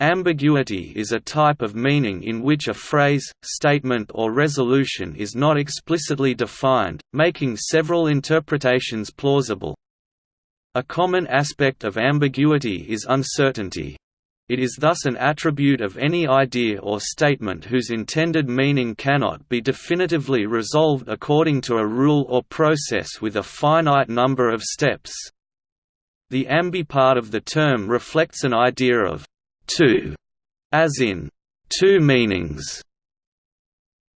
Ambiguity is a type of meaning in which a phrase, statement or resolution is not explicitly defined, making several interpretations plausible. A common aspect of ambiguity is uncertainty. It is thus an attribute of any idea or statement whose intended meaning cannot be definitively resolved according to a rule or process with a finite number of steps. The ambi part of the term reflects an idea of two, as in two meanings.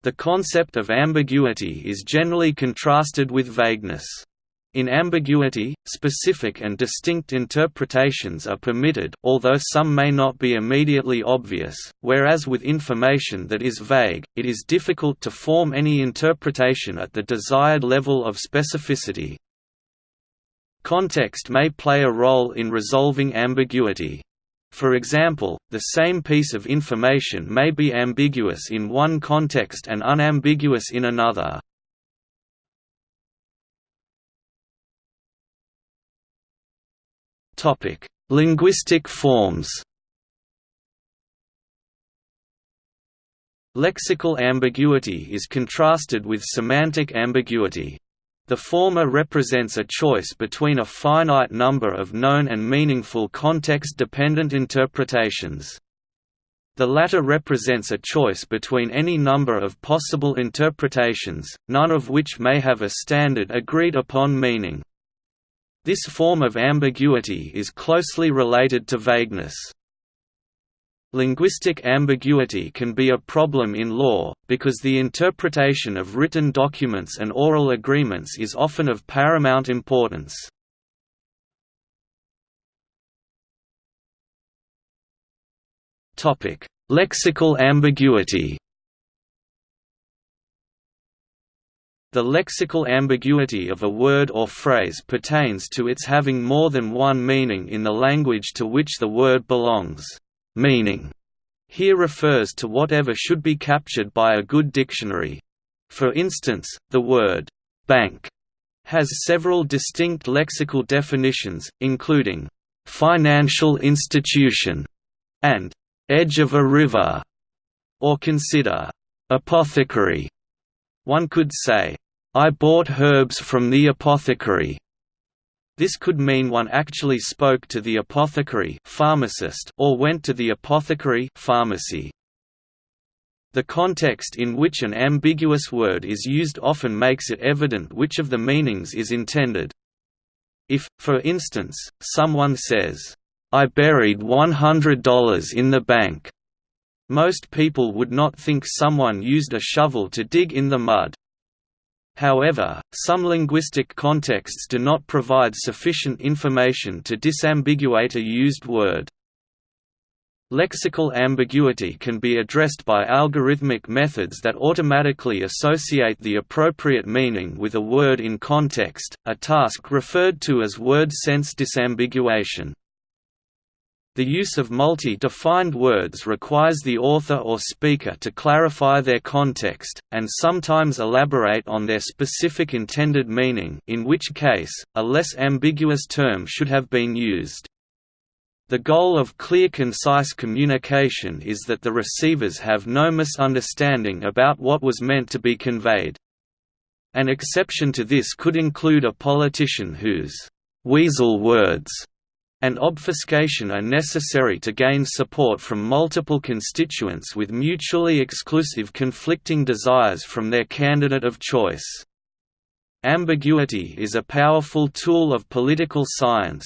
The concept of ambiguity is generally contrasted with vagueness. In ambiguity, specific and distinct interpretations are permitted although some may not be immediately obvious, whereas with information that is vague, it is difficult to form any interpretation at the desired level of specificity. Context may play a role in resolving ambiguity. For example, the same piece of information may be ambiguous in one context and unambiguous in another. Linguistic forms Lexical ambiguity is contrasted with semantic ambiguity. The former represents a choice between a finite number of known and meaningful context-dependent interpretations. The latter represents a choice between any number of possible interpretations, none of which may have a standard agreed upon meaning. This form of ambiguity is closely related to vagueness. Linguistic ambiguity can be a problem in law, because the interpretation of written documents and oral agreements is often of paramount importance. Lexical ambiguity The lexical ambiguity of a word or phrase pertains to its having more than one meaning in the language to which the word belongs meaning here refers to whatever should be captured by a good dictionary. For instance, the word bank has several distinct lexical definitions, including financial institution and edge of a river, or consider apothecary. One could say, I bought herbs from the apothecary, this could mean one actually spoke to the apothecary pharmacist or went to the apothecary pharmacy. The context in which an ambiguous word is used often makes it evident which of the meanings is intended. If, for instance, someone says, I buried $100 in the bank, most people would not think someone used a shovel to dig in the mud. However, some linguistic contexts do not provide sufficient information to disambiguate a used word. Lexical ambiguity can be addressed by algorithmic methods that automatically associate the appropriate meaning with a word in context, a task referred to as word sense disambiguation. The use of multi-defined words requires the author or speaker to clarify their context, and sometimes elaborate on their specific intended meaning in which case, a less ambiguous term should have been used. The goal of clear concise communication is that the receivers have no misunderstanding about what was meant to be conveyed. An exception to this could include a politician whose weasel words and obfuscation are necessary to gain support from multiple constituents with mutually exclusive conflicting desires from their candidate of choice. Ambiguity is a powerful tool of political science.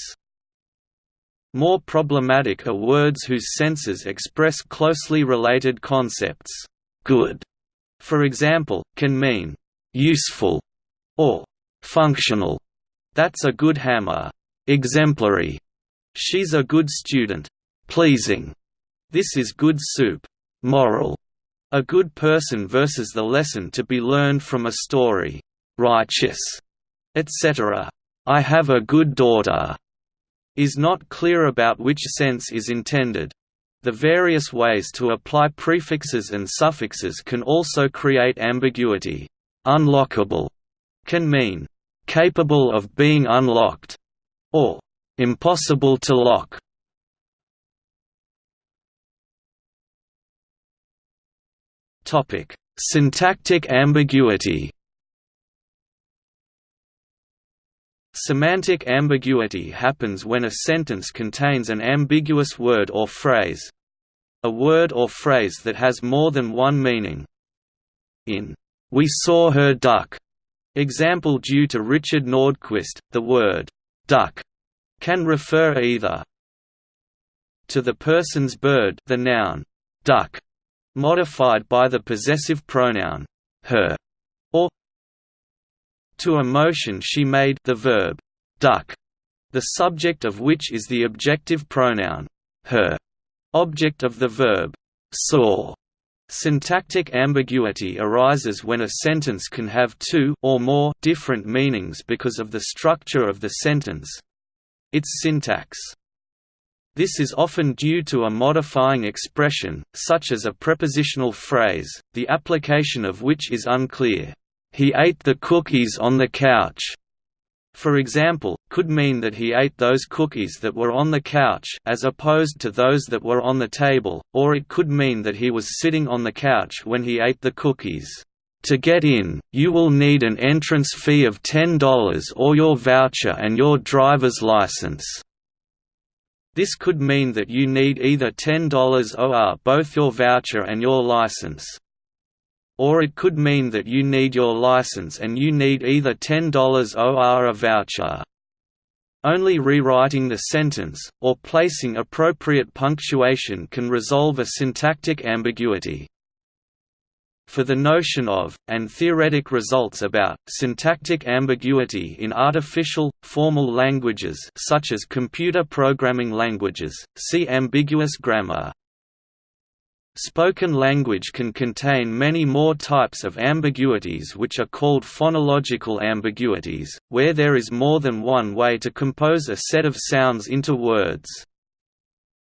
More problematic are words whose senses express closely related concepts. Good, for example, can mean useful or functional. That's a good hammer. Exemplary She's a good student. Pleasing. This is good soup. Moral. A good person versus the lesson to be learned from a story. Righteous. Etc. I have a good daughter. Is not clear about which sense is intended. The various ways to apply prefixes and suffixes can also create ambiguity. Unlockable can mean capable of being unlocked, or impossible to lock. Topic: Syntactic ambiguity Semantic ambiguity happens when a sentence contains an ambiguous word or phrase a word or phrase that has more than one meaning. In We Saw Her Duck, example due to Richard Nordquist, the word duck can refer either to the person's bird the noun duck modified by the possessive pronoun her or to a motion she made the verb duck, the subject of which is the objective pronoun her, object of the verb saw. Syntactic ambiguity arises when a sentence can have two or more different meanings because of the structure of the sentence its syntax. This is often due to a modifying expression, such as a prepositional phrase, the application of which is unclear. He ate the cookies on the couch, for example, could mean that he ate those cookies that were on the couch as opposed to those that were on the table, or it could mean that he was sitting on the couch when he ate the cookies. To get in, you will need an entrance fee of $10 or your voucher and your driver's license. This could mean that you need either $10 or uh, both your voucher and your license. Or it could mean that you need your license and you need either $10 or uh, a voucher. Only rewriting the sentence, or placing appropriate punctuation can resolve a syntactic ambiguity. For the notion of, and theoretic results about, syntactic ambiguity in artificial, formal languages such as computer programming languages, see ambiguous grammar. Spoken language can contain many more types of ambiguities which are called phonological ambiguities, where there is more than one way to compose a set of sounds into words.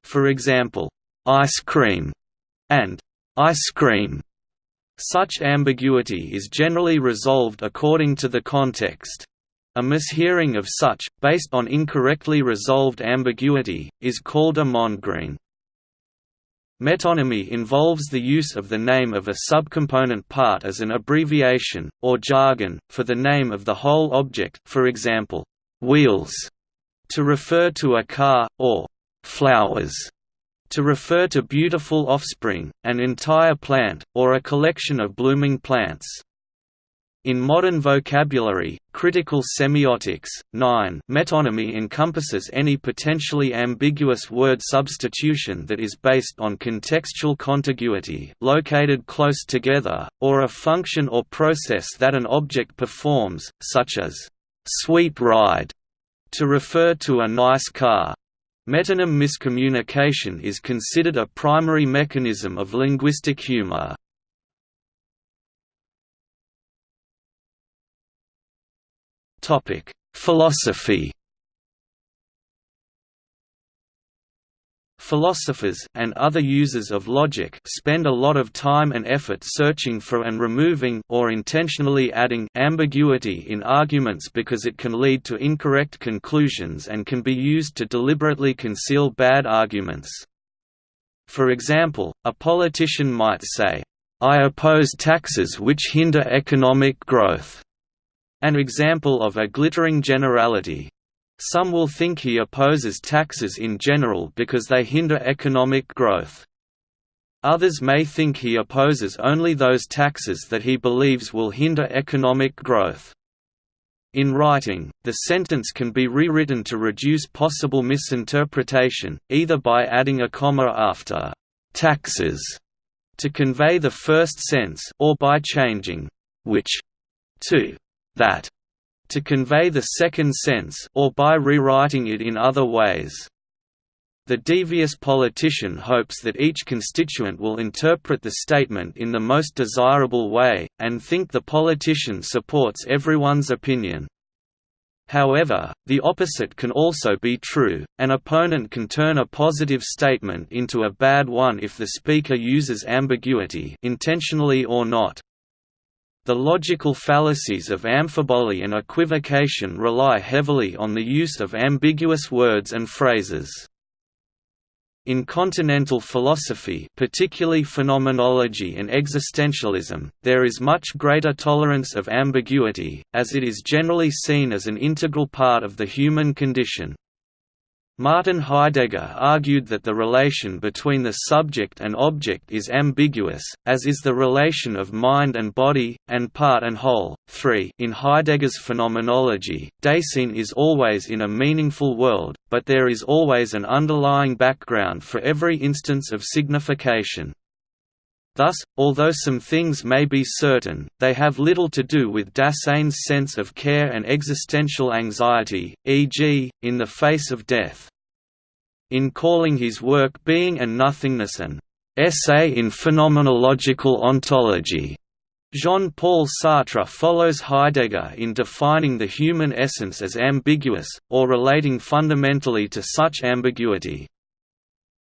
For example, ice cream and ice cream. Such ambiguity is generally resolved according to the context. A mishearing of such, based on incorrectly resolved ambiguity, is called a mondegreen. Metonymy involves the use of the name of a subcomponent part as an abbreviation, or jargon, for the name of the whole object for example, wheels, to refer to a car, or flowers, to refer to beautiful offspring, an entire plant, or a collection of blooming plants. In modern vocabulary, critical semiotics, 9 metonymy encompasses any potentially ambiguous word substitution that is based on contextual contiguity located close together, or a function or process that an object performs, such as, "'sweet ride' to refer to a nice car. Metonym miscommunication is considered a primary mechanism of linguistic humor. Philosophy. Philosophers and other users of logic spend a lot of time and effort searching for and removing or intentionally adding ambiguity in arguments because it can lead to incorrect conclusions and can be used to deliberately conceal bad arguments. For example, a politician might say, "I oppose taxes which hinder economic growth." An example of a glittering generality. Some will think he opposes taxes in general because they hinder economic growth. Others may think he opposes only those taxes that he believes will hinder economic growth. In writing, the sentence can be rewritten to reduce possible misinterpretation, either by adding a comma after «taxes» to convey the first sense or by changing «which» to that to convey the second sense or by rewriting it in other ways. The devious politician hopes that each constituent will interpret the statement in the most desirable way, and think the politician supports everyone's opinion. However, the opposite can also be true, an opponent can turn a positive statement into a bad one if the speaker uses ambiguity intentionally or not. The logical fallacies of amphiboly and equivocation rely heavily on the use of ambiguous words and phrases. In continental philosophy particularly phenomenology and existentialism, there is much greater tolerance of ambiguity, as it is generally seen as an integral part of the human condition. Martin Heidegger argued that the relation between the subject and object is ambiguous, as is the relation of mind and body, and part and whole. 3 In Heidegger's phenomenology, Dasein is always in a meaningful world, but there is always an underlying background for every instance of signification. Thus, although some things may be certain, they have little to do with Dasein's sense of care and existential anxiety, e.g., in the face of death. In calling his work Being and Nothingness an essay in phenomenological ontology, Jean-Paul Sartre follows Heidegger in defining the human essence as ambiguous, or relating fundamentally to such ambiguity.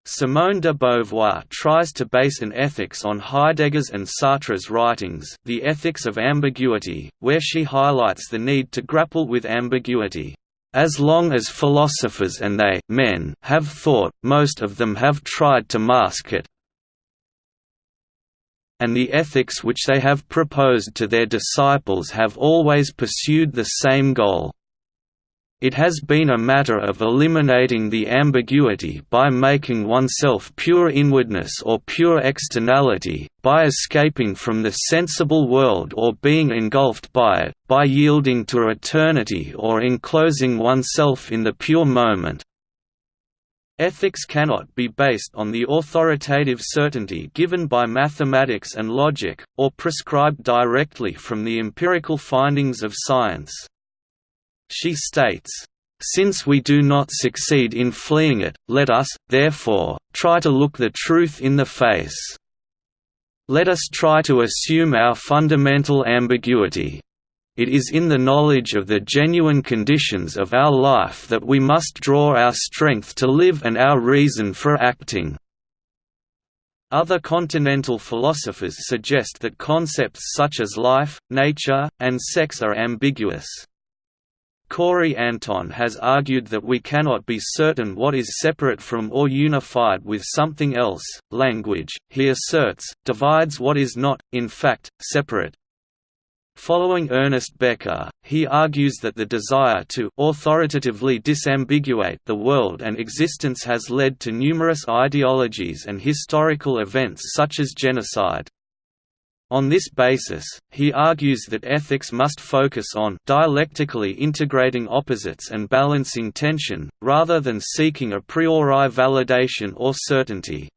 Simone de Beauvoir tries to base an ethics on Heidegger's and Sartre's writings The Ethics of Ambiguity, where she highlights the need to grapple with ambiguity. As long as philosophers and they men have thought, most of them have tried to mask it, and the ethics which they have proposed to their disciples have always pursued the same goal. It has been a matter of eliminating the ambiguity by making oneself pure inwardness or pure externality, by escaping from the sensible world or being engulfed by it, by yielding to eternity or enclosing oneself in the pure moment. Ethics cannot be based on the authoritative certainty given by mathematics and logic, or prescribed directly from the empirical findings of science. She states, since we do not succeed in fleeing it, let us, therefore, try to look the truth in the face. Let us try to assume our fundamental ambiguity. It is in the knowledge of the genuine conditions of our life that we must draw our strength to live and our reason for acting. Other continental philosophers suggest that concepts such as life, nature, and sex are ambiguous. Corey Anton has argued that we cannot be certain what is separate from or unified with something else. Language, he asserts, divides what is not, in fact, separate. Following Ernest Becker, he argues that the desire to authoritatively disambiguate the world and existence has led to numerous ideologies and historical events such as genocide. On this basis, he argues that ethics must focus on dialectically integrating opposites and balancing tension, rather than seeking a priori validation or certainty.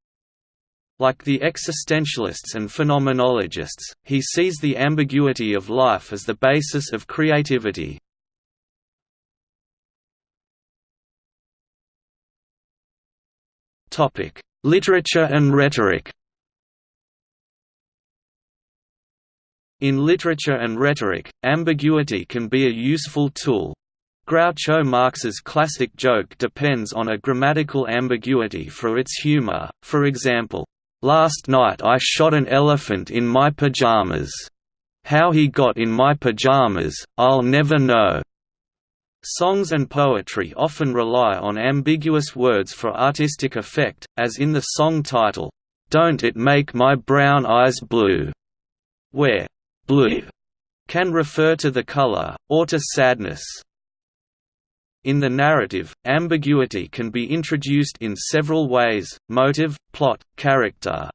Like the existentialists and phenomenologists, he sees the ambiguity of life as the basis of creativity. Literature and rhetoric In literature and rhetoric, ambiguity can be a useful tool. Groucho Marx's classic joke depends on a grammatical ambiguity for its humor, for example, "'Last night I shot an elephant in my pajamas. How he got in my pajamas, I'll never know." Songs and poetry often rely on ambiguous words for artistic effect, as in the song title, "'Don't It Make My Brown Eyes Blue' where blue can refer to the color, or to sadness. In the narrative, ambiguity can be introduced in several ways, motive, plot, character.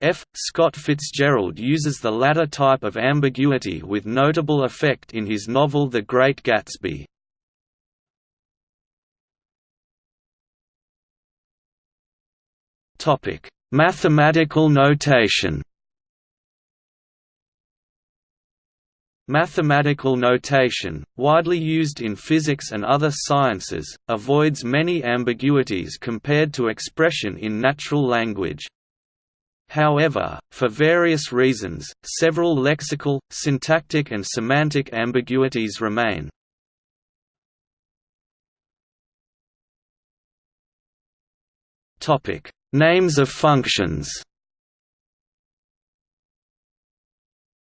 F. Scott Fitzgerald uses the latter type of ambiguity with notable effect in his novel The Great Gatsby. Mathematical notation Mathematical notation, widely used in physics and other sciences, avoids many ambiguities compared to expression in natural language. However, for various reasons, several lexical, syntactic and semantic ambiguities remain. Names of functions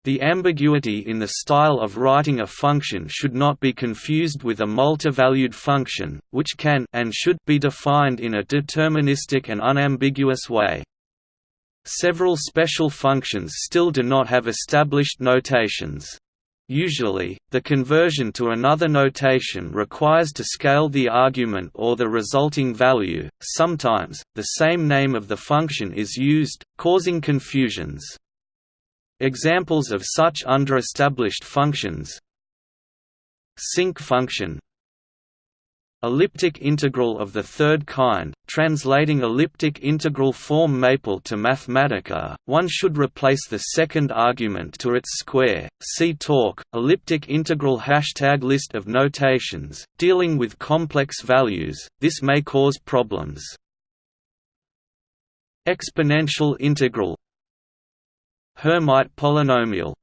The ambiguity in the style of writing a function should not be confused with a multivalued function, which can and should be defined in a deterministic and unambiguous way. Several special functions still do not have established notations. Usually, the conversion to another notation requires to scale the argument or the resulting value. Sometimes, the same name of the function is used, causing confusions. Examples of such underestablished functions. Sinc function. Elliptic integral of the third kind, translating elliptic integral form maple to Mathematica, one should replace the second argument to its square. See talk, elliptic integral hashtag list of notations, dealing with complex values, this may cause problems. Exponential integral Hermite polynomial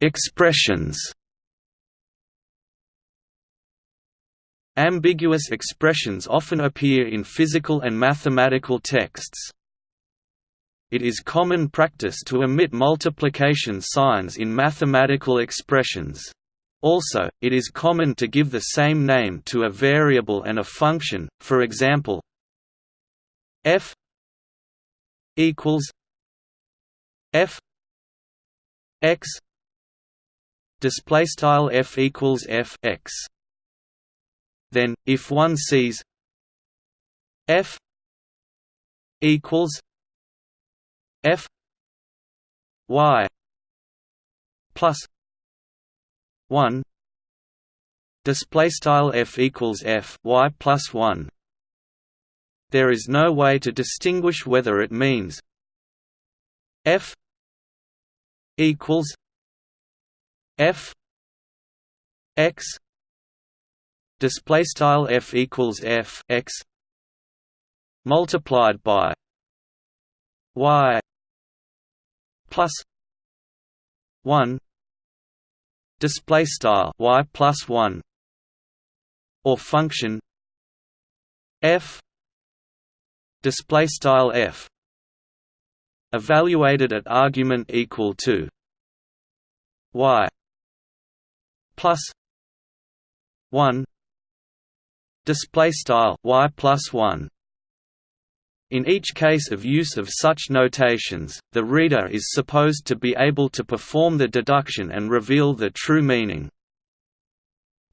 Expressions. Ambiguous expressions often appear in physical and mathematical texts. It is common practice to omit multiplication signs in mathematical expressions. Also, it is common to give the same name to a variable and a function, for example, f equals f x display style f equals f x. Then if one sees f equals f y plus 1 display style f equals f y plus 1 there is no way to distinguish whether it means f equals f x display style f equals f x multiplied by y plus 1 display style y plus 1 or function f display style f evaluated at argument equal to y plus 1 display style y plus 1 in each case of use of such notations, the reader is supposed to be able to perform the deduction and reveal the true meaning.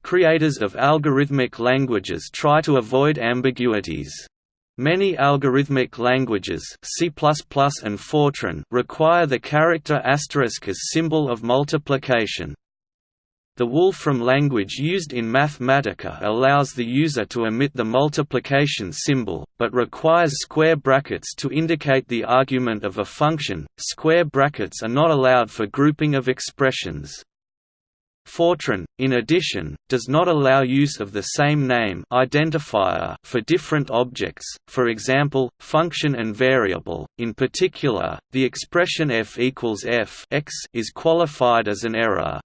Creators of algorithmic languages try to avoid ambiguities. Many algorithmic languages C++ and Fortran require the character asterisk as symbol of multiplication. The Wolfram language used in Mathematica allows the user to omit the multiplication symbol, but requires square brackets to indicate the argument of a function. Square brackets are not allowed for grouping of expressions. Fortran, in addition, does not allow use of the same name identifier for different objects, for example, function and variable. In particular, the expression f equals f x is qualified as an error.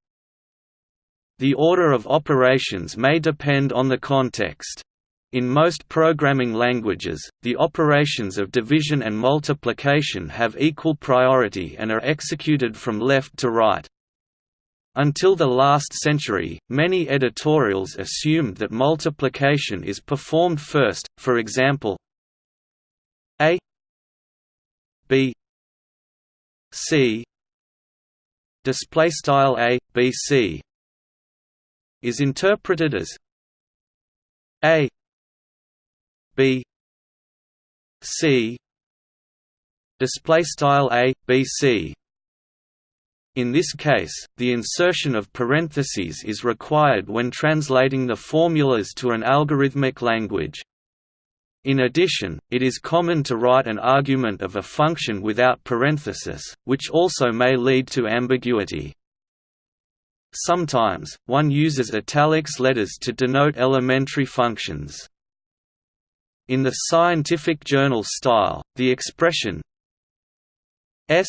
The order of operations may depend on the context. In most programming languages, the operations of division and multiplication have equal priority and are executed from left to right. Until the last century, many editorials assumed that multiplication is performed first, for example a b c display style a b c is interpreted as a b c display style a b c in this case, the insertion of parentheses is required when translating the formulas to an algorithmic language. In addition, it is common to write an argument of a function without parenthesis, which also may lead to ambiguity. Sometimes, one uses italics letters to denote elementary functions. In the scientific journal style, the expression s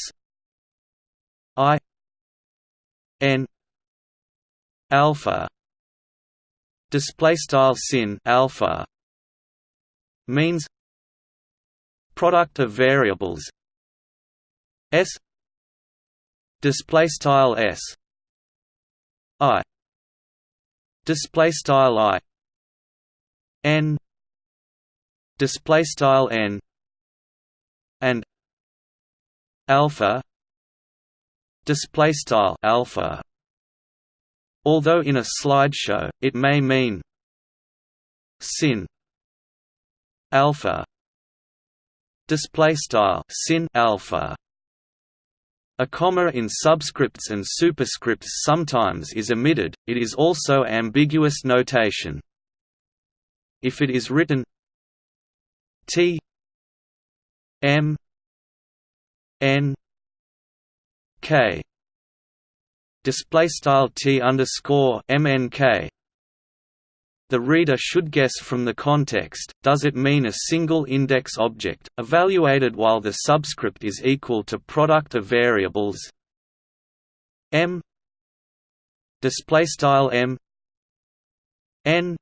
i n alpha display style sin alpha means product of variables s display style s i display style i n display style n and alpha display style alpha. Although in a slideshow it may mean sin alpha. Display style sin alpha. A comma in subscripts and superscripts sometimes is omitted it is also ambiguous notation. If it is written t m n k. Display style t underscore mnk the reader should guess from the context, does it mean a single index object, evaluated while the subscript is equal to product of variables? M. M. N.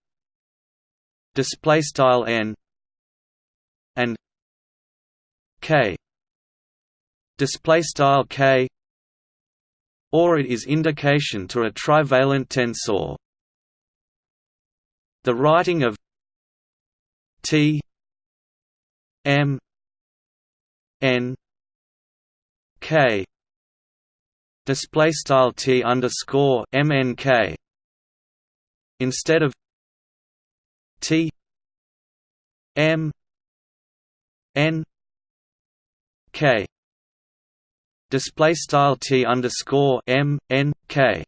N. And k. K or it is indication to a trivalent tensor. The writing of T M N K display style T underscore MNK instead of T M N K display style T underscore M N K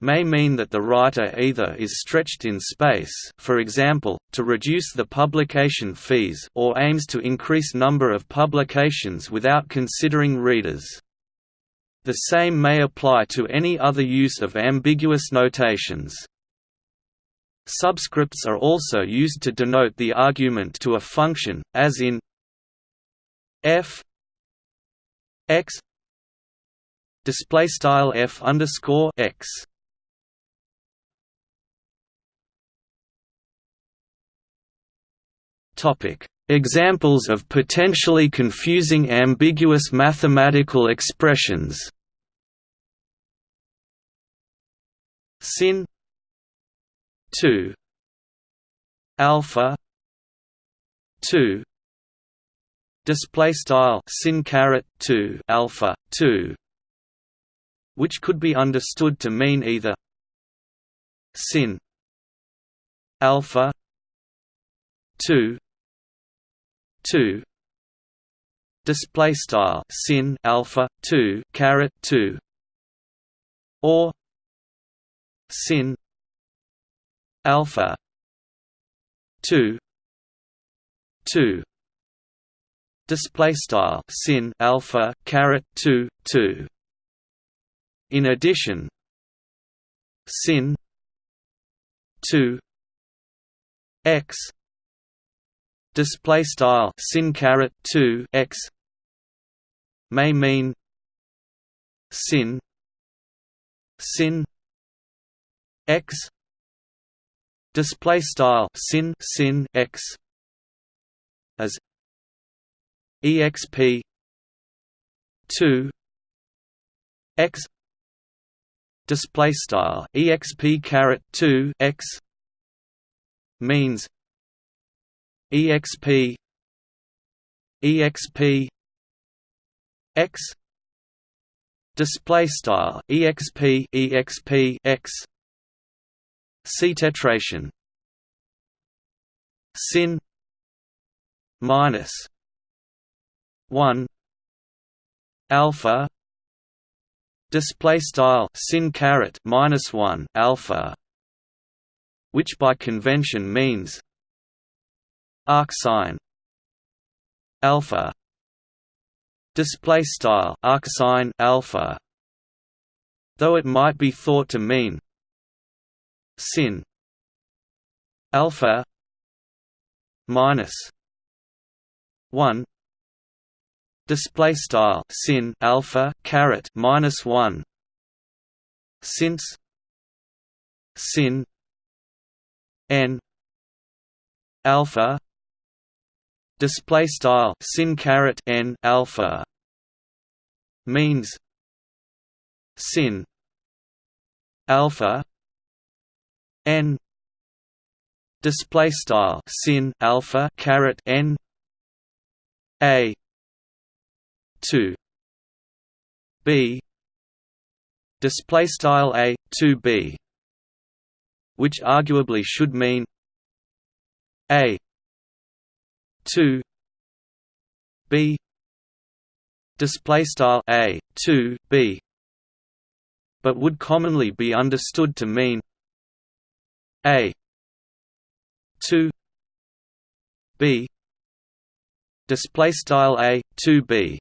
may mean that the writer either is stretched in space for example, to reduce the publication fees or aims to increase number of publications without considering readers. The same may apply to any other use of ambiguous notations. Subscripts are also used to denote the argument to a function, as in f x display style f underscore x. Topic: Examples of potentially confusing ambiguous mathematical expressions. Sin 2 alpha 2 display style sin caret 2 alpha 2 which could be understood to mean either sin alpha 2 2 display style sin alpha 2 caret 2 or sin alpha 2 2 display style sin alpha caret 2 2 in addition sin 2 x. Display style sin caret 2 x. May mean sin. Sin. X. Display style sin sin x. As exp 2 x display style exp caret 2 x means exp exp x display style exp exp x c tetration sin minus 1 alpha display style sin caret minus 1 alpha which by convention means arcsine alpha display style arcsine alpha though it might be thought to mean sin alpha minus 1 display style sin alpha caret minus 1 since sin n alpha display style sin caret n alpha means sin alpha n display style sin alpha caret n a 2 b. Display style a 2 b which arguably should mean a 2 b. Display style a 2 b but would commonly be understood to mean a 2 b. Display style a 2 b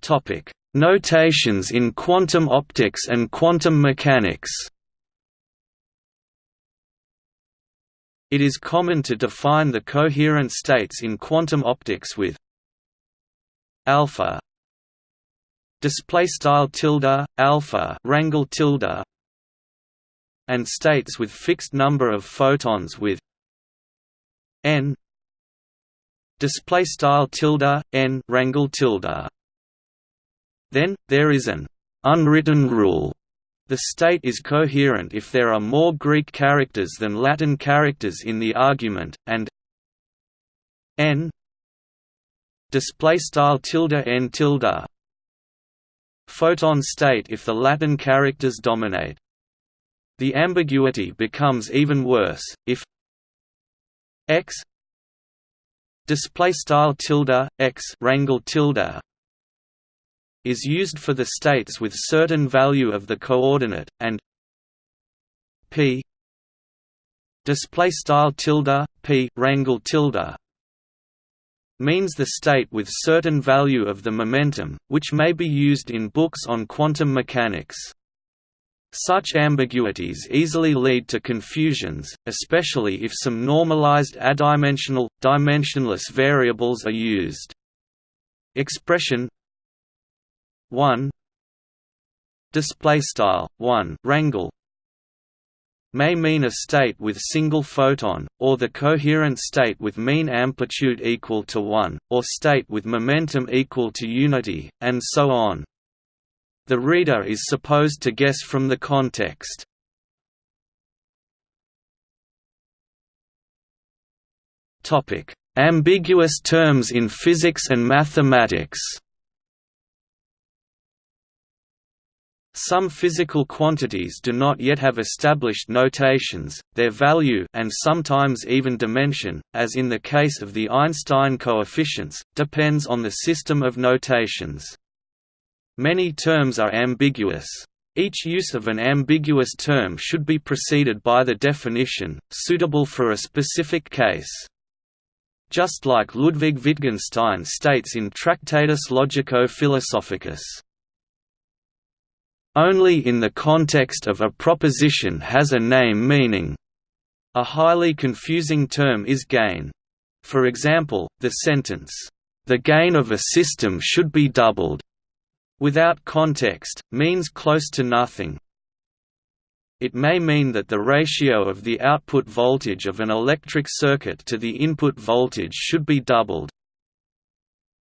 topic. Notations in quantum optics and quantum mechanics. It is common to define the coherent states in quantum optics with alpha display style tilde alpha rangle tilde and states with fixed number of photons with n display style tilde n rangle tilde then there is an unwritten rule the state is coherent if there are more Greek characters than Latin characters in the argument, and n display style tilde n tilde photon state if the Latin characters dominate. The ambiguity becomes even worse if x display style tilde x rangle tilde is used for the states with certain value of the coordinate and p display style tilde p rangle tilde means the state with certain value of the momentum, which may be used in books on quantum mechanics. Such ambiguities easily lead to confusions, especially if some normalized adimensional, dimensionless variables are used. Expression 1 display style. 1 rangle may mean a state with single photon, or the coherent state with mean amplitude equal to 1, or state with momentum equal to unity, and so on. The reader is supposed to guess from the context. Ambiguous terms in physics and mathematics Some physical quantities do not yet have established notations, their value and sometimes even dimension, as in the case of the Einstein coefficients, depends on the system of notations. Many terms are ambiguous. Each use of an ambiguous term should be preceded by the definition, suitable for a specific case. Just like Ludwig Wittgenstein states in Tractatus Logico-Philosophicus. Only in the context of a proposition has a name meaning. A highly confusing term is gain. For example, the sentence, "...the gain of a system should be doubled," without context, means close to nothing. It may mean that the ratio of the output voltage of an electric circuit to the input voltage should be doubled,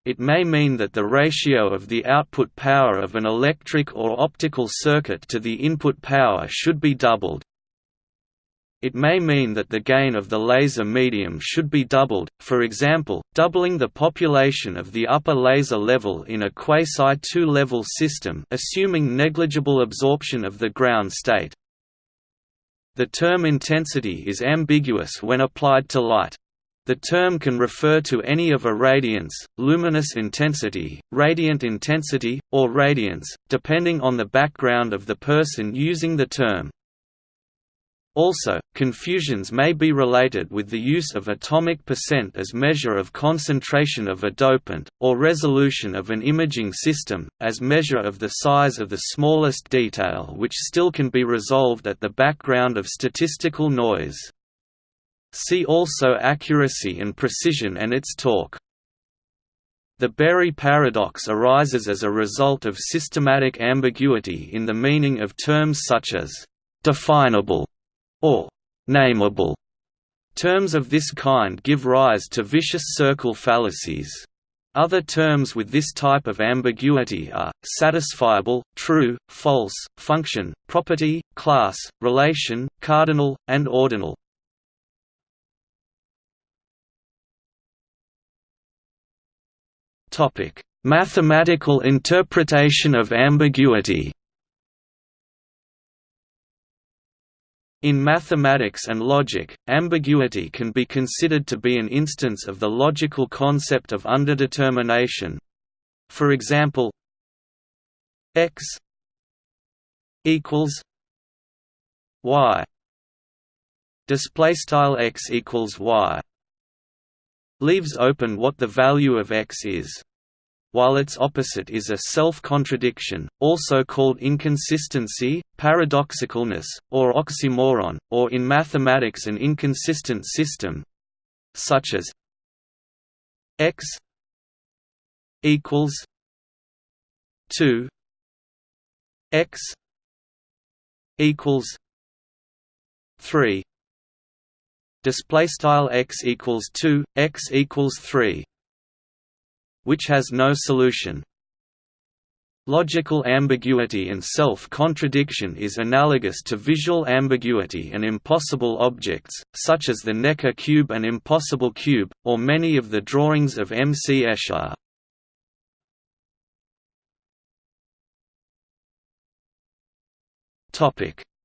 it may mean that the ratio of the output power of an electric or optical circuit to the input power should be doubled. It may mean that the gain of the laser medium should be doubled, for example, doubling the population of the upper laser level in a quasi-two-level system assuming negligible absorption of the ground state. The term intensity is ambiguous when applied to light. The term can refer to any of irradiance, luminous intensity, radiant intensity, or radiance, depending on the background of the person using the term. Also, confusions may be related with the use of atomic percent as measure of concentration of a dopant, or resolution of an imaging system, as measure of the size of the smallest detail which still can be resolved at the background of statistical noise. See also accuracy and precision and its torque. The Berry paradox arises as a result of systematic ambiguity in the meaning of terms such as «definable» or nameable. Terms of this kind give rise to vicious circle fallacies. Other terms with this type of ambiguity are, satisfiable, true, false, function, property, class, relation, cardinal, and ordinal. Mathematical interpretation of ambiguity. In mathematics and logic, ambiguity can be considered to be an instance of the logical concept of underdetermination. For example, x equals y. Display style x equals y. Leaves open what the value of x is while its opposite is a self-contradiction, also called inconsistency, paradoxicalness, or oxymoron, or in mathematics an inconsistent system such as x equals 2 x equals 3 display style x equals 2 x equals 3 which has no solution. Logical ambiguity and self-contradiction is analogous to visual ambiguity and impossible objects, such as the Necker cube and impossible cube, or many of the drawings of M. C. Escher.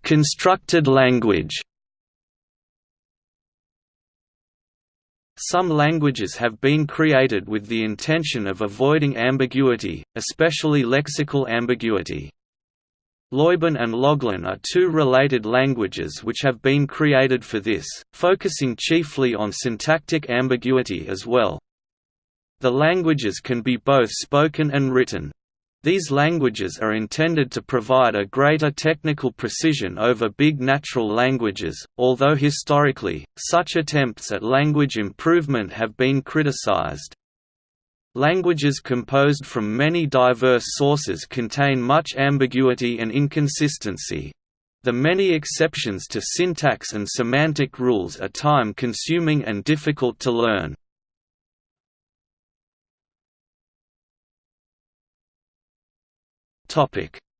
Constructed language Some languages have been created with the intention of avoiding ambiguity, especially lexical ambiguity. Lojban and Loglan are two related languages which have been created for this, focusing chiefly on syntactic ambiguity as well. The languages can be both spoken and written. These languages are intended to provide a greater technical precision over big natural languages, although historically, such attempts at language improvement have been criticized. Languages composed from many diverse sources contain much ambiguity and inconsistency. The many exceptions to syntax and semantic rules are time-consuming and difficult to learn.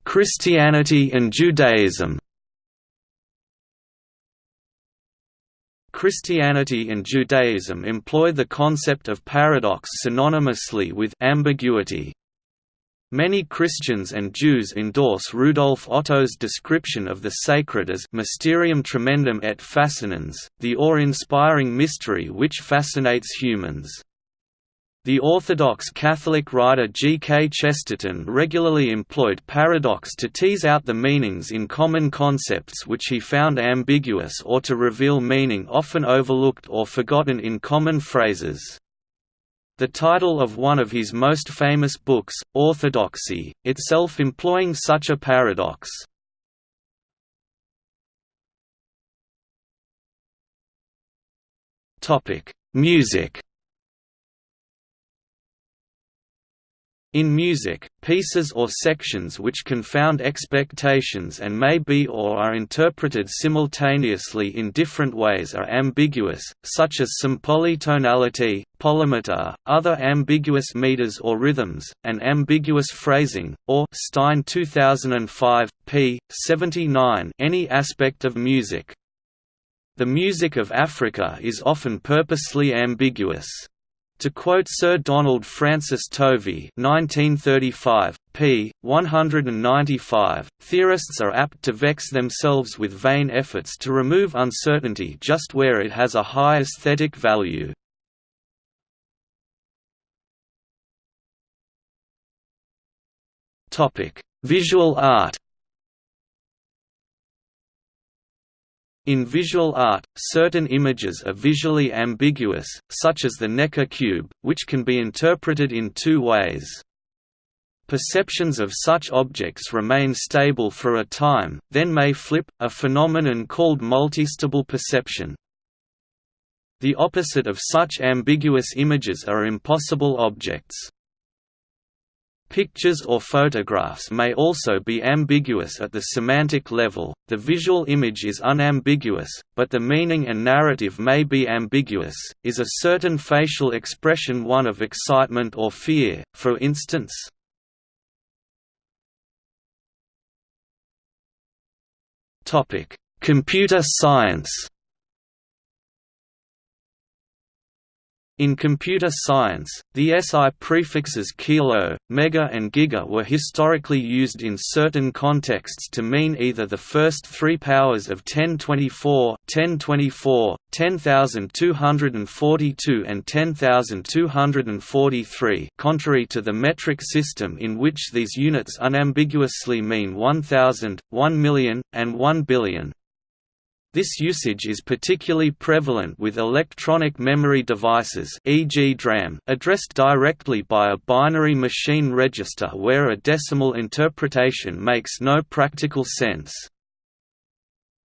Christianity and Judaism Christianity and Judaism employ the concept of paradox synonymously with ambiguity. Many Christians and Jews endorse Rudolf Otto's description of the sacred as mysterium tremendum et fascinans, the awe-inspiring mystery which fascinates humans. The Orthodox Catholic writer G. K. Chesterton regularly employed paradox to tease out the meanings in common concepts which he found ambiguous or to reveal meaning often overlooked or forgotten in common phrases. The title of one of his most famous books, Orthodoxy, itself employing such a paradox. Music In music, pieces or sections which confound expectations and may be or are interpreted simultaneously in different ways are ambiguous, such as some polytonality, polymeter, other ambiguous meters or rhythms, and ambiguous phrasing, or Stein 2005, p. 79 any aspect of music. The music of Africa is often purposely ambiguous. To quote Sir Donald Francis Tovey 1935, p. 195, theorists are apt to vex themselves with vain efforts to remove uncertainty just where it has a high aesthetic value. Visual art In visual art, certain images are visually ambiguous, such as the Necker cube, which can be interpreted in two ways. Perceptions of such objects remain stable for a time, then may flip, a phenomenon called multistable perception. The opposite of such ambiguous images are impossible objects. Pictures or photographs may also be ambiguous at the semantic level, the visual image is unambiguous, but the meaning and narrative may be ambiguous. Is a certain facial expression one of excitement or fear, for instance? Computer science In computer science, the SI prefixes kilo, mega and giga were historically used in certain contexts to mean either the first three powers of 1024, 1024, 10242 and 10243 contrary to the metric system in which these units unambiguously mean 1000, 1 million, and 1 billion. This usage is particularly prevalent with electronic memory devices e.g. DRAM addressed directly by a binary machine register where a decimal interpretation makes no practical sense.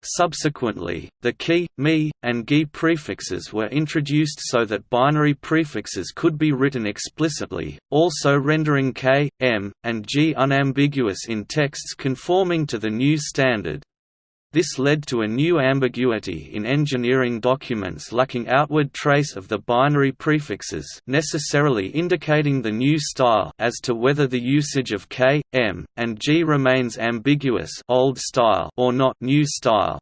Subsequently, the Ki, mi, and gi prefixes were introduced so that binary prefixes could be written explicitly, also rendering k, m, and g unambiguous in texts conforming to the new standard. This led to a new ambiguity in engineering documents lacking outward trace of the binary prefixes necessarily indicating the new style as to whether the usage of K, M, and G remains ambiguous old style or not new style.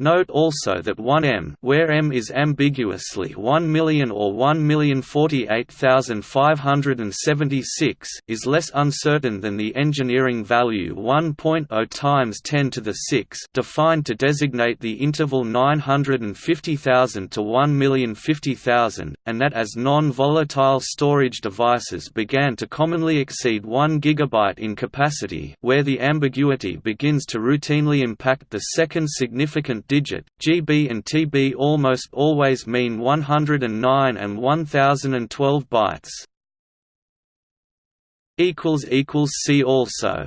Note also that 1m where m is ambiguously 1 million or 1,048,576 is less uncertain than the engineering value 1.0 times 10 to the 6 defined to designate the interval 950,000 to 1,050,000, and that as non-volatile storage devices began to commonly exceed 1 GB in capacity where the ambiguity begins to routinely impact the second significant digit, GB and TB almost always mean 109 and 1012 bytes. See also